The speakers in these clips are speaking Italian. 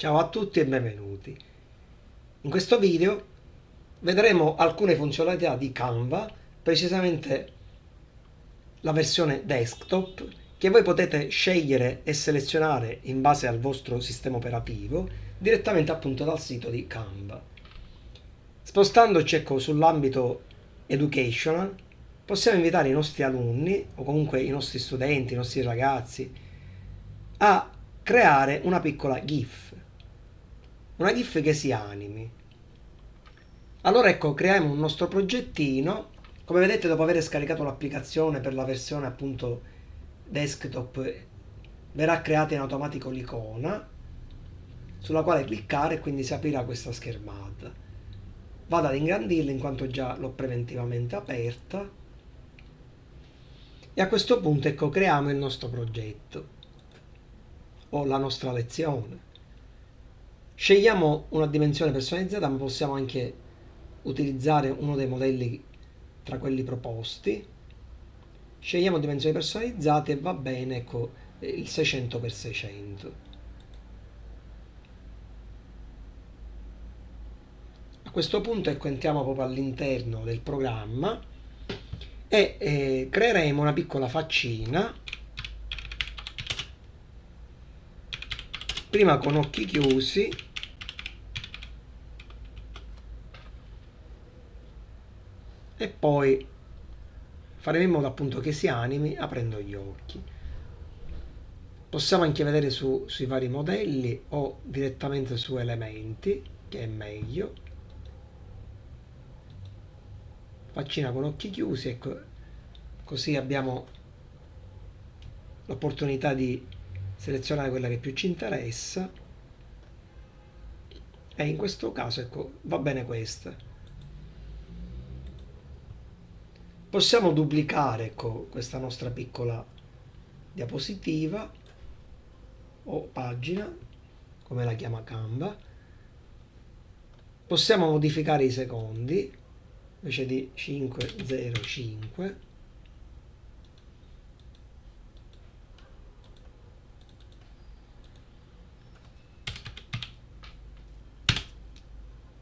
Ciao a tutti e benvenuti. In questo video vedremo alcune funzionalità di Canva, precisamente la versione desktop che voi potete scegliere e selezionare in base al vostro sistema operativo direttamente appunto dal sito di Canva. Spostandoci ecco, sull'ambito educational possiamo invitare i nostri alunni o comunque i nostri studenti, i nostri ragazzi a creare una piccola GIF una GIF che si animi. Allora ecco, creiamo un nostro progettino. Come vedete dopo aver scaricato l'applicazione per la versione appunto desktop verrà creata in automatico l'icona sulla quale cliccare e quindi si aprirà questa schermata. Vado ad ingrandirla in quanto già l'ho preventivamente aperta e a questo punto ecco creiamo il nostro progetto o la nostra lezione. Scegliamo una dimensione personalizzata, ma possiamo anche utilizzare uno dei modelli tra quelli proposti. Scegliamo dimensioni personalizzate e va bene ecco, il 600x600. A questo punto ecco, entriamo proprio all'interno del programma e eh, creeremo una piccola faccina prima con occhi chiusi e poi faremo in modo appunto che si animi aprendo gli occhi. Possiamo anche vedere su, sui vari modelli o direttamente su elementi, che è meglio. Faccina con occhi chiusi, ecco, così abbiamo l'opportunità di selezionare quella che più ci interessa e in questo caso ecco va bene questa possiamo duplicare ecco, questa nostra piccola diapositiva o pagina come la chiama Canva. Possiamo modificare i secondi invece di 505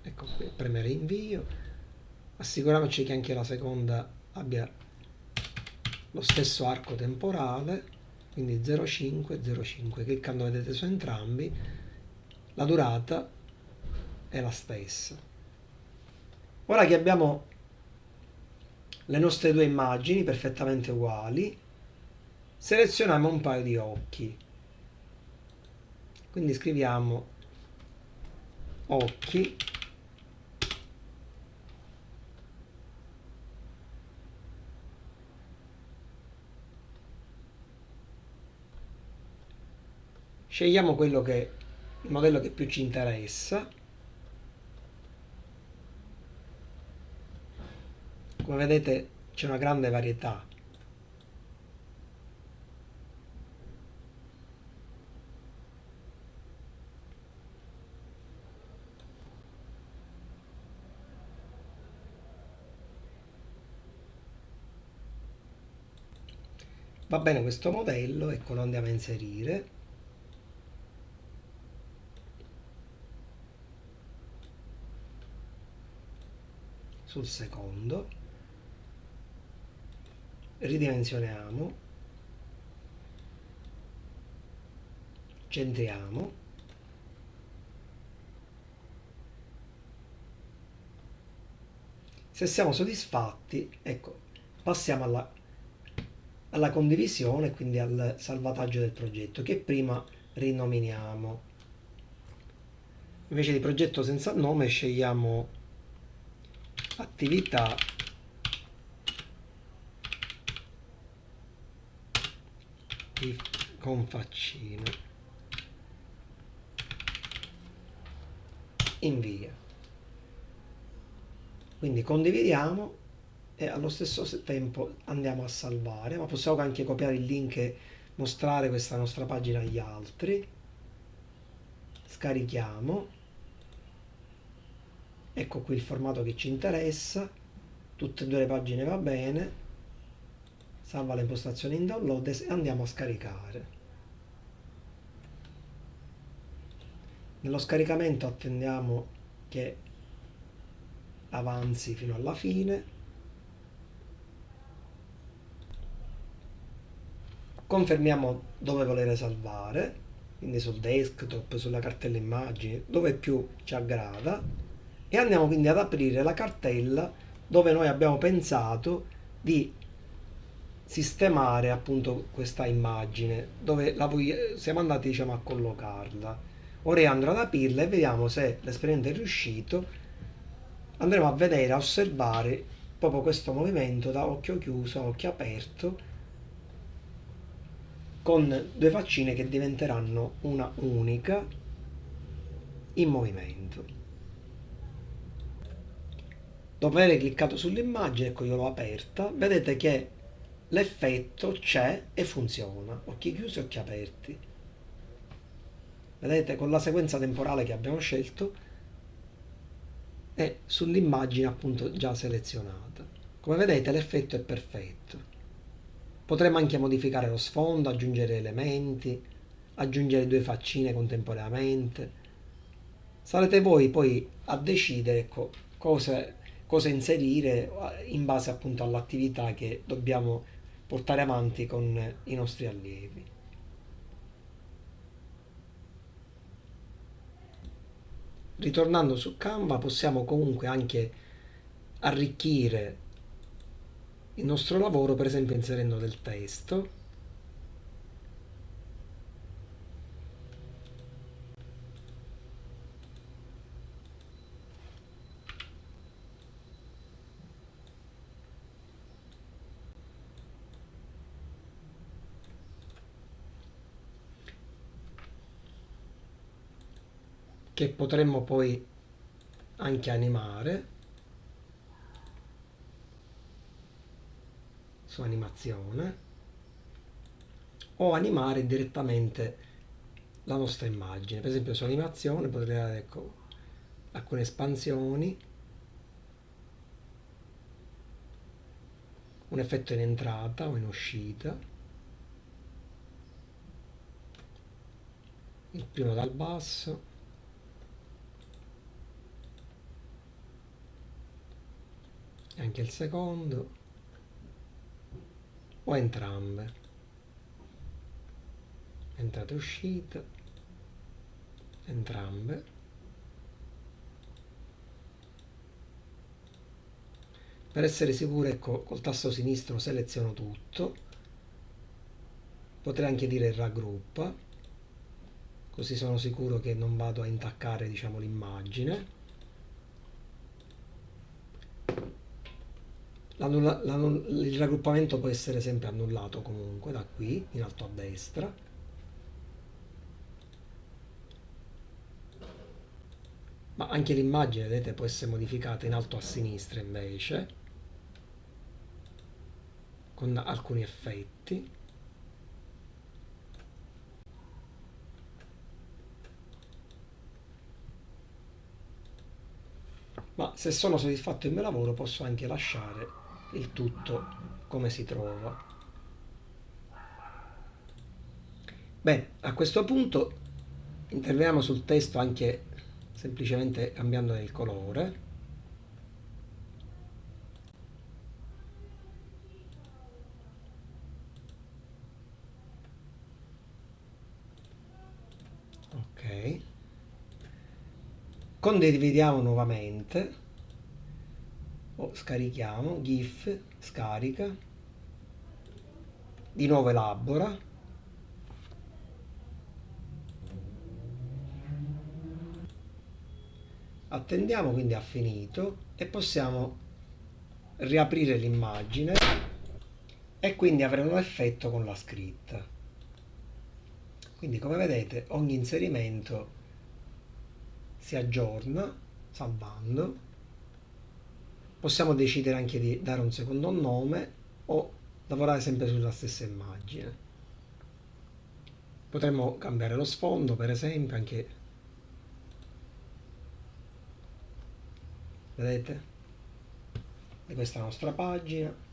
ecco qui premere invio. Assicuriamoci che anche la seconda abbia lo stesso arco temporale, quindi 0,5, 0,5. Cliccando vedete su entrambi, la durata è la stessa. Ora che abbiamo le nostre due immagini perfettamente uguali, selezioniamo un paio di occhi. Quindi scriviamo occhi scegliamo quello che il modello che più ci interessa. Come vedete c'è una grande varietà. Va bene questo modello ecco lo andiamo a inserire sul secondo. Ridimensioniamo. Centriamo. Se siamo soddisfatti ecco passiamo alla, alla condivisione quindi al salvataggio del progetto che prima rinominiamo. Invece di progetto senza nome scegliamo attività. Con faccino. Invia. Quindi condividiamo e allo stesso tempo andiamo a salvare ma possiamo anche copiare il link e mostrare questa nostra pagina agli altri. Scarichiamo ecco qui il formato che ci interessa. Tutte e due le pagine va bene. Salva le impostazioni in download e andiamo a scaricare. Nello scaricamento attendiamo che avanzi fino alla fine. Confermiamo dove volere salvare quindi sul desktop, sulla cartella immagini, dove più ci aggrada e andiamo quindi ad aprire la cartella dove noi abbiamo pensato di sistemare appunto questa immagine dove la siamo andati diciamo a collocarla ora andrò ad aprirla e vediamo se l'esperimento è riuscito andremo a vedere a osservare proprio questo movimento da occhio chiuso a occhio aperto con due faccine che diventeranno una unica in movimento. Dopo aver cliccato sull'immagine, ecco io l'ho aperta, vedete che l'effetto c'è e funziona, occhi chiusi occhi aperti. Vedete con la sequenza temporale che abbiamo scelto e sull'immagine appunto già selezionata. Come vedete l'effetto è perfetto. Potremmo anche modificare lo sfondo, aggiungere elementi, aggiungere due faccine contemporaneamente. Sarete voi poi a decidere ecco, cosa, cosa inserire in base appunto all'attività che dobbiamo portare avanti con i nostri allievi. Ritornando su Canva possiamo comunque anche arricchire il nostro lavoro per esempio inserendo del testo che potremmo poi anche animare. Su animazione. O animare direttamente la nostra immagine. Per esempio su animazione potrei dare ecco, alcune espansioni, un effetto in entrata o in uscita, il primo dal basso, anche il secondo o entrambe. Entrata e uscita entrambe. Per essere sicuro ecco col tasto sinistro seleziono tutto. Potrei anche dire raggruppa così sono sicuro che non vado a intaccare diciamo l'immagine il raggruppamento può essere sempre annullato comunque da qui in alto a destra. Ma anche l'immagine vedete può essere modificata in alto a sinistra invece con alcuni effetti. Ma se sono soddisfatto del mio lavoro posso anche lasciare il tutto come si trova. Bene, a questo punto interveniamo sul testo anche semplicemente cambiando il colore. Ok. Condividiamo nuovamente scarichiamo gif scarica di nuovo elabora. Attendiamo quindi ha finito e possiamo riaprire l'immagine e quindi avremo l'effetto con la scritta. Quindi come vedete ogni inserimento si aggiorna salvando possiamo decidere anche di dare un secondo nome o lavorare sempre sulla stessa immagine. Potremmo cambiare lo sfondo per esempio anche vedete? Di questa nostra pagina.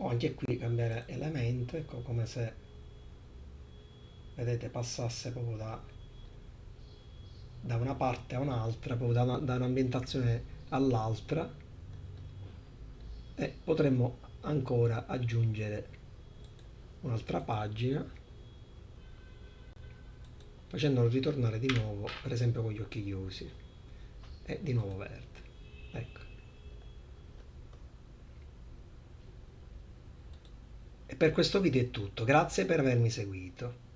O anche qui cambiare elemento ecco come se vedete passasse proprio da, da una parte a un'altra proprio da, da un'ambientazione all'altra e potremmo ancora aggiungere un'altra pagina facendolo ritornare di nuovo per esempio con gli occhi chiusi. E di nuovo verde. Ecco. E per questo video è tutto. Grazie per avermi seguito